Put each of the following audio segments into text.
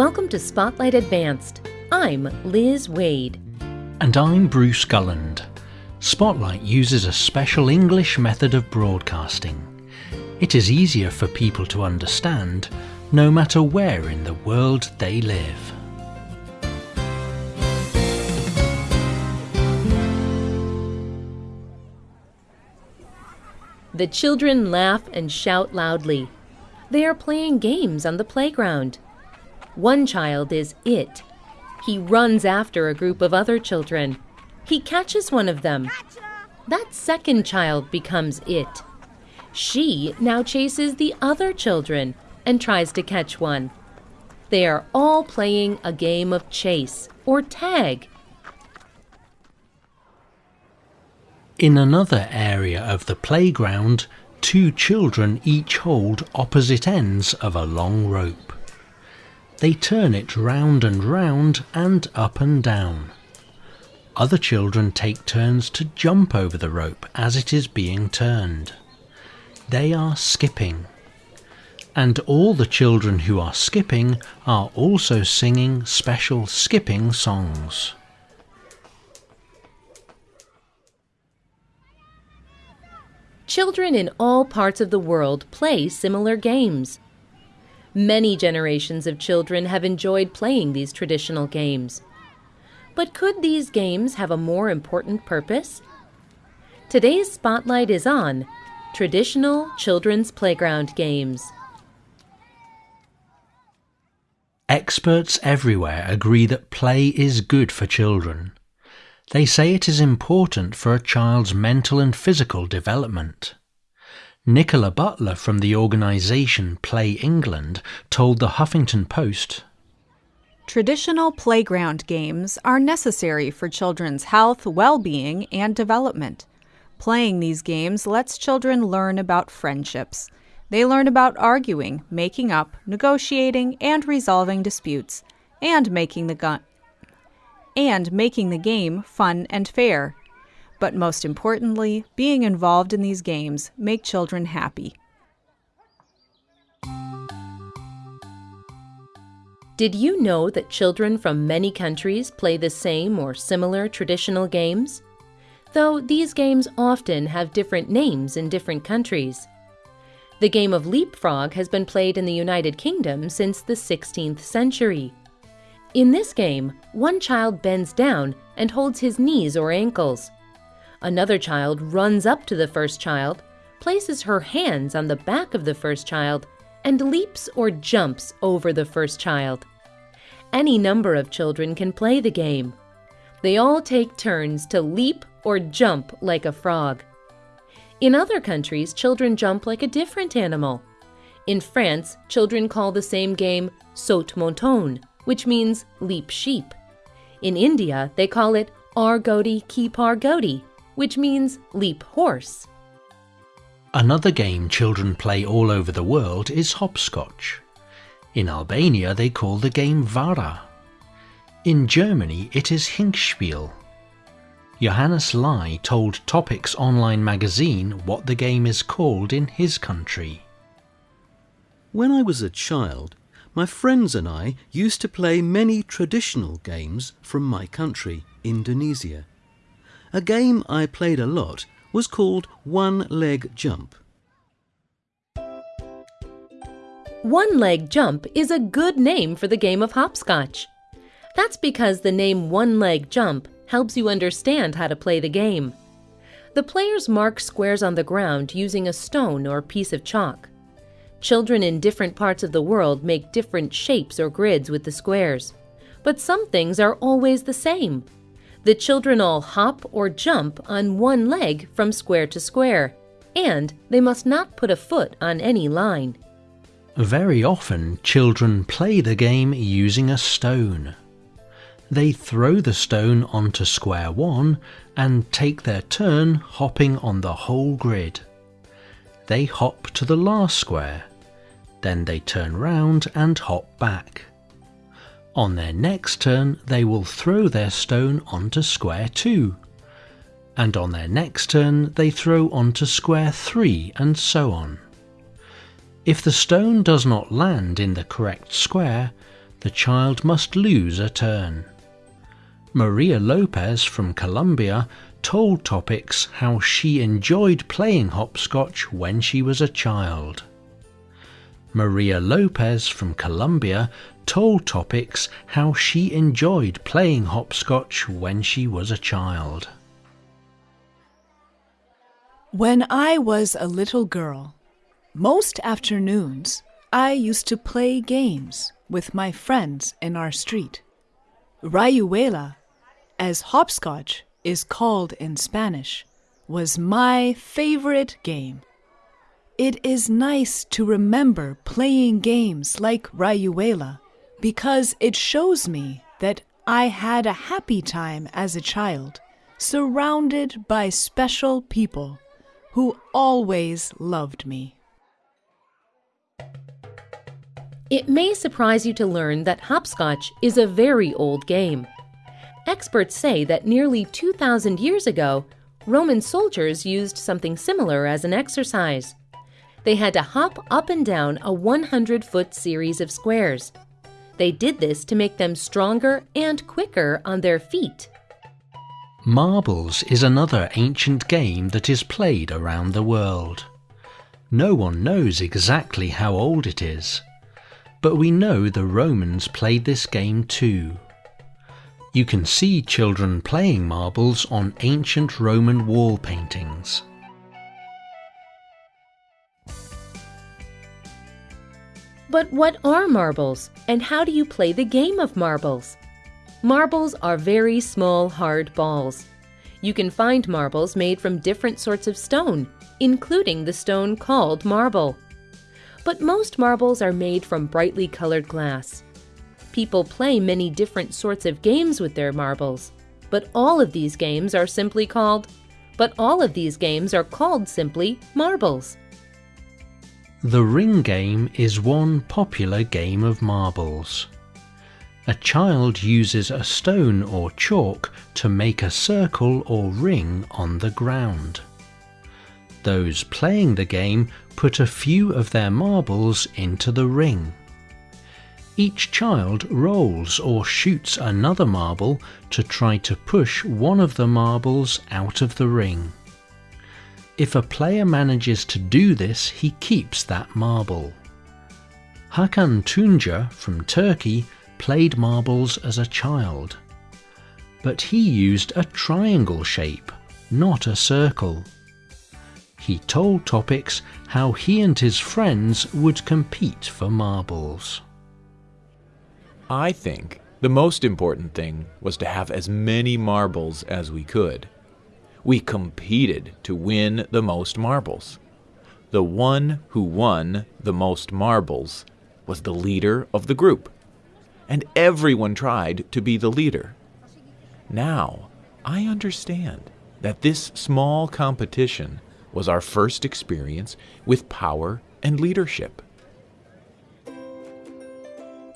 Welcome to Spotlight Advanced. I'm Liz Waid. And I'm Bruce Gulland. Spotlight uses a special English method of broadcasting. It is easier for people to understand no matter where in the world they live. The children laugh and shout loudly. They are playing games on the playground. One child is it. He runs after a group of other children. He catches one of them. That second child becomes it. She now chases the other children and tries to catch one. They are all playing a game of chase or tag. In another area of the playground, two children each hold opposite ends of a long rope. They turn it round and round and up and down. Other children take turns to jump over the rope as it is being turned. They are skipping. And all the children who are skipping are also singing special skipping songs. Children in all parts of the world play similar games. Many generations of children have enjoyed playing these traditional games. But could these games have a more important purpose? Today's spotlight is on traditional children's playground games. Experts everywhere agree that play is good for children. They say it is important for a child's mental and physical development. Nicola Butler from the organisation Play England told the Huffington Post Traditional playground games are necessary for children's health, well being, and development. Playing these games lets children learn about friendships. They learn about arguing, making up, negotiating, and resolving disputes, and making the, and making the game fun and fair. But most importantly, being involved in these games make children happy. Did you know that children from many countries play the same or similar traditional games? Though these games often have different names in different countries. The game of leapfrog has been played in the United Kingdom since the 16th century. In this game, one child bends down and holds his knees or ankles. Another child runs up to the first child, places her hands on the back of the first child, and leaps or jumps over the first child. Any number of children can play the game. They all take turns to leap or jump like a frog. In other countries, children jump like a different animal. In France, children call the same game saute mouton, which means leap sheep. In India, they call it Argoti ki pargoti, which means leap horse. Another game children play all over the world is hopscotch. In Albania, they call the game Vara. In Germany, it is Hinkspiel. Johannes Lai told Topics online magazine what the game is called in his country. When I was a child, my friends and I used to play many traditional games from my country, Indonesia. A game I played a lot was called One Leg Jump. One leg jump is a good name for the game of hopscotch. That's because the name one leg jump helps you understand how to play the game. The players mark squares on the ground using a stone or piece of chalk. Children in different parts of the world make different shapes or grids with the squares. But some things are always the same. The children all hop or jump on one leg from square to square, and they must not put a foot on any line. Very often, children play the game using a stone. They throw the stone onto square one and take their turn hopping on the whole grid. They hop to the last square then they turn round and hop back. On their next turn, they will throw their stone onto square 2. And on their next turn, they throw onto square 3 and so on. If the stone does not land in the correct square, the child must lose a turn. Maria Lopez from Colombia told Topics how she enjoyed playing hopscotch when she was a child. Maria Lopez from Colombia told Topics how she enjoyed playing hopscotch when she was a child. When I was a little girl, most afternoons I used to play games with my friends in our street. Rayuela, as hopscotch is called in Spanish, was my favorite game. It is nice to remember playing games like Rayuela because it shows me that I had a happy time as a child, surrounded by special people who always loved me. It may surprise you to learn that hopscotch is a very old game. Experts say that nearly 2,000 years ago, Roman soldiers used something similar as an exercise. They had to hop up and down a 100 foot series of squares. They did this to make them stronger and quicker on their feet. Marbles is another ancient game that is played around the world. No one knows exactly how old it is, but we know the Romans played this game too. You can see children playing marbles on ancient Roman wall paintings. But what are marbles, and how do you play the game of marbles? Marbles are very small, hard balls. You can find marbles made from different sorts of stone, including the stone called marble. But most marbles are made from brightly colored glass. People play many different sorts of games with their marbles, but all of these games are simply called but all of these games are called simply marbles. The ring game is one popular game of marbles. A child uses a stone or chalk to make a circle or ring on the ground. Those playing the game put a few of their marbles into the ring. Each child rolls or shoots another marble to try to push one of the marbles out of the ring. If a player manages to do this, he keeps that marble. Hakan Tunca from Turkey played marbles as a child. But he used a triangle shape, not a circle. He told Topics how he and his friends would compete for marbles. I think the most important thing was to have as many marbles as we could. We competed to win the most marbles. The one who won the most marbles was the leader of the group, and everyone tried to be the leader. Now, I understand that this small competition was our first experience with power and leadership.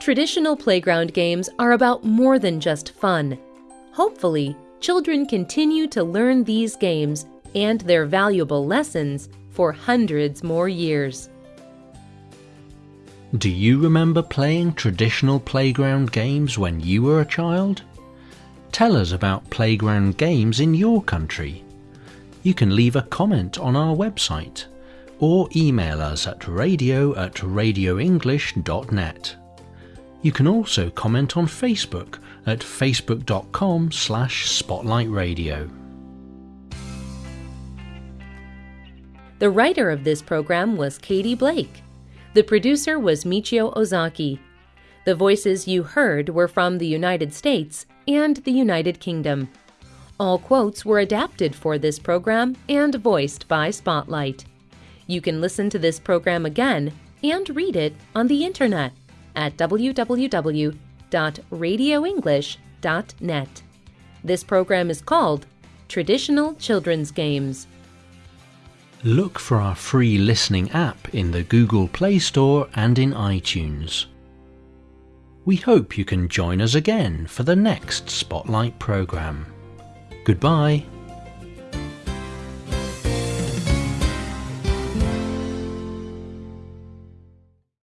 Traditional playground games are about more than just fun. Hopefully, children continue to learn these games and their valuable lessons for hundreds more years. Do you remember playing traditional playground games when you were a child? Tell us about playground games in your country. You can leave a comment on our website or email us at radio at radioenglish.net. You can also comment on Facebook at facebook.com slash spotlightradio. The writer of this program was Katie Blake. The producer was Michio Ozaki. The voices you heard were from the United States and the United Kingdom. All quotes were adapted for this program and voiced by Spotlight. You can listen to this program again and read it on the internet at www.radioenglish.net. This program is called Traditional Children's Games. Look for our free listening app in the Google Play Store and in iTunes. We hope you can join us again for the next Spotlight program. Goodbye.